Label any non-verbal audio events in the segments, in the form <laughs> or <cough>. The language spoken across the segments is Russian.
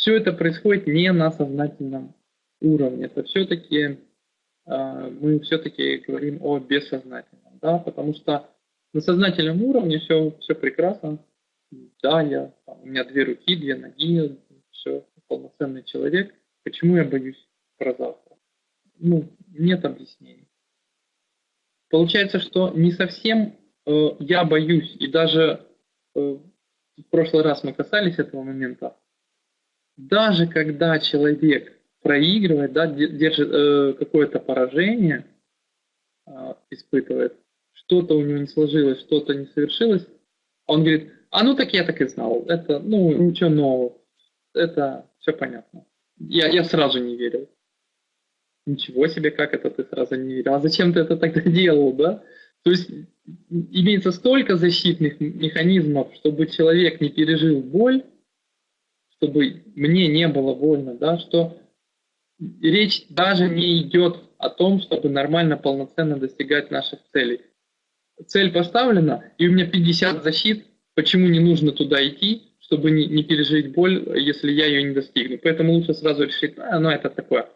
все это происходит не на сознательном уровне. Это все-таки э, мы все-таки говорим о бессознательном, да, потому что на сознательном уровне все, все прекрасно. Да, я, там, у меня две руки, две ноги, все, полноценный человек. Почему я боюсь про завтра? Ну, нет объяснений. Получается, что не совсем э, я боюсь, и даже э, в прошлый раз мы касались этого момента, даже когда человек проигрывает, да, держит э, какое-то поражение, э, испытывает, что-то у него не сложилось, что-то не совершилось, он говорит, а ну так я так и знал, это, ну, ничего нового, это все понятно. Я, я сразу не верил. Ничего себе, как это ты сразу не верил? А зачем ты это тогда <laughs> делал, да? То есть имеется столько защитных механизмов, чтобы человек не пережил боль, чтобы мне не было больно, да, что речь даже не идет о том, чтобы нормально, полноценно достигать наших целей. Цель поставлена, и у меня 50 защит, почему не нужно туда идти, чтобы не, не пережить боль, если я ее не достигну. Поэтому лучше сразу решить, а, ну это такое.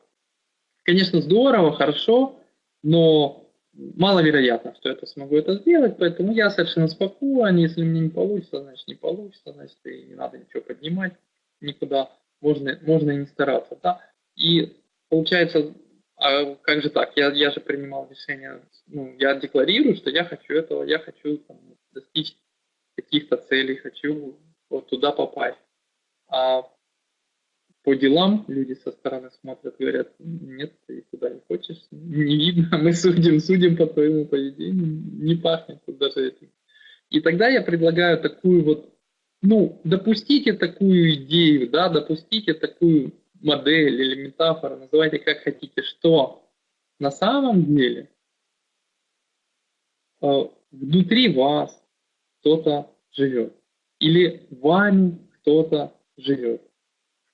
Конечно, здорово, хорошо, но маловероятно, что я смогу это сделать, поэтому я совершенно спокоен, если мне не получится, значит не получится, значит и не надо ничего поднимать никуда, можно, можно и не стараться. Да? И получается, а как же так, я, я же принимал решение, ну, я декларирую, что я хочу этого, я хочу там, достичь каких-то целей, хочу вот туда попасть. А по делам люди со стороны смотрят, говорят, нет, ты туда не хочешь, не видно, <laughs> мы судим, судим по твоему поведению, не пахнет тут даже этим. И тогда я предлагаю такую вот, ну, допустите такую идею, да, допустите такую модель или метафору, называйте как хотите, что на самом деле э, внутри вас кто-то живет. Или вами кто-то живет.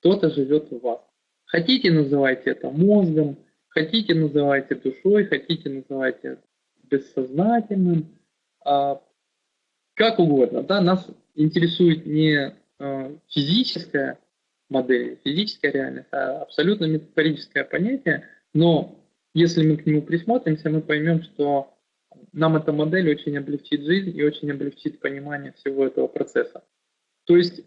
Кто-то живет в вас. Хотите, называйте это мозгом, хотите, называйте душой, хотите, называйте бессознательным, а, как угодно. Да? Нас интересует не а, физическая модель, физическая реальность, а абсолютно метафорическое понятие, но если мы к нему присмотримся, мы поймем, что нам эта модель очень облегчит жизнь и очень облегчит понимание всего этого процесса. То есть,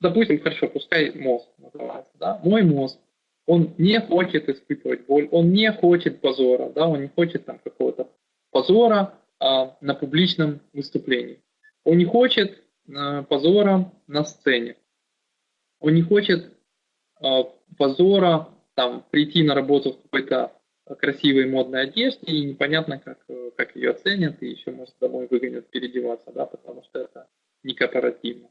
допустим, хорошо, пускай мозг называется, да, мой мозг, он не хочет испытывать боль, он не хочет позора, да, он не хочет там какого-то позора а, на публичном выступлении. Он не хочет а, позора на сцене. Он не хочет а, позора там прийти на работу в какой-то красивой модной одежде, и непонятно, как, э, как ее оценят, и еще, может, домой выгонят переодеваться, да, потому что это не корпоративно.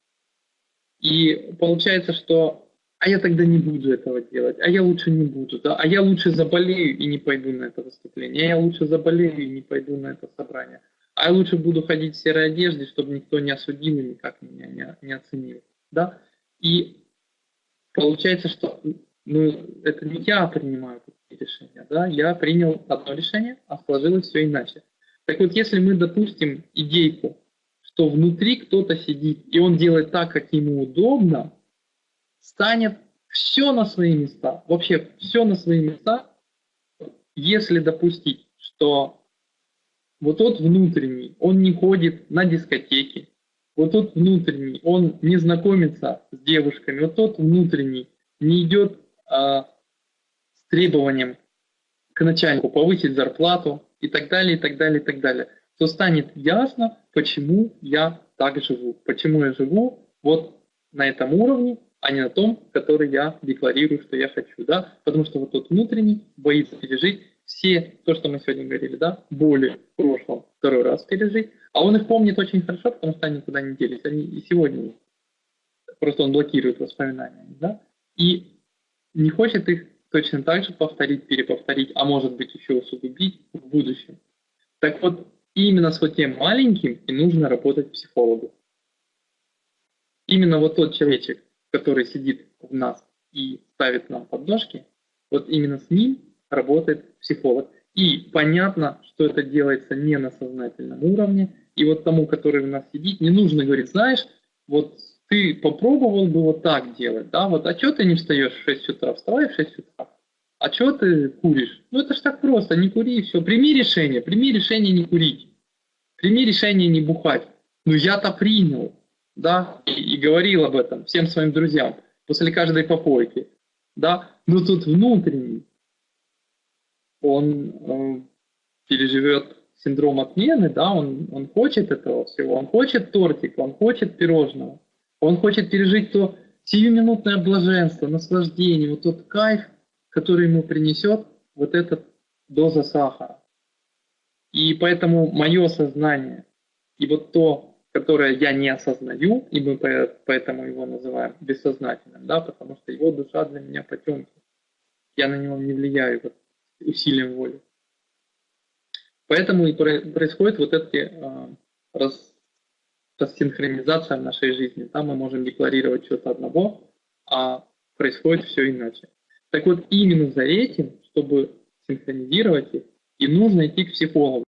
И получается, что а я тогда не буду этого делать, а я лучше не буду, да, а я лучше заболею и не пойду на это выступление, а я лучше заболею и не пойду на это собрание, а я лучше буду ходить в серой одежде, чтобы никто не осудил и никак меня не, не оценил, да. И получается, что ну, это не я принимаю такие решения, да, я принял одно решение, а сложилось все иначе. Так вот, если мы допустим идейку, что внутри кто-то сидит, и он делает так, как ему удобно, станет все на свои места, вообще все на свои места, если допустить, что вот тот внутренний, он не ходит на дискотеки, вот тот внутренний, он не знакомится с девушками, вот тот внутренний не идет а, с требованием к начальнику повысить зарплату и так далее, и так далее, и так далее, то станет ясно, почему я так живу, почему я живу вот на этом уровне, а не на том, который я декларирую, что я хочу, да, потому что вот тот внутренний боится пережить все, то, что мы сегодня говорили, да, боли в прошлом второй раз пережить, а он их помнит очень хорошо, потому что они никуда не делись, они и сегодня просто он блокирует воспоминания, да, и не хочет их точно так же повторить, переповторить, а может быть еще усугубить в будущем. Так вот, именно с вот тем маленьким и нужно работать психологу. Именно вот тот человечек, который сидит в нас и ставит нам подножки, вот именно с ним работает психолог. И понятно, что это делается не на сознательном уровне, и вот тому, который у нас сидит, не нужно говорить, знаешь, вот ты попробовал бы вот так делать, да, вот, а что ты не встаешь в 6 утра, вставай в 6 утра, а что ты куришь? Ну это ж так просто, не кури все, прими решение, прими решение не курить, прими решение не бухать. Ну я-то принял, да, и, и говорил об этом всем своим друзьям после каждой попойки, да, но тут внутренний, он э, переживет синдром отмены, да, он, он хочет этого всего, он хочет тортик, он хочет пирожного, он хочет пережить то сиюминутное блаженство, наслаждение, вот тот кайф, который ему принесет вот эта доза сахара. И поэтому мое сознание и вот то, которое я не осознаю, и мы поэтому его называем бессознательным, да, потому что его душа для меня потемки. Я на него не влияю вот, усилием воли. Поэтому и происходит вот эти э, рас, рассинхронизация в нашей жизни. Там мы можем декларировать что-то одного, а происходит все иначе. Так вот, именно за этим, чтобы синхронизировать их, и нужно идти к психологу.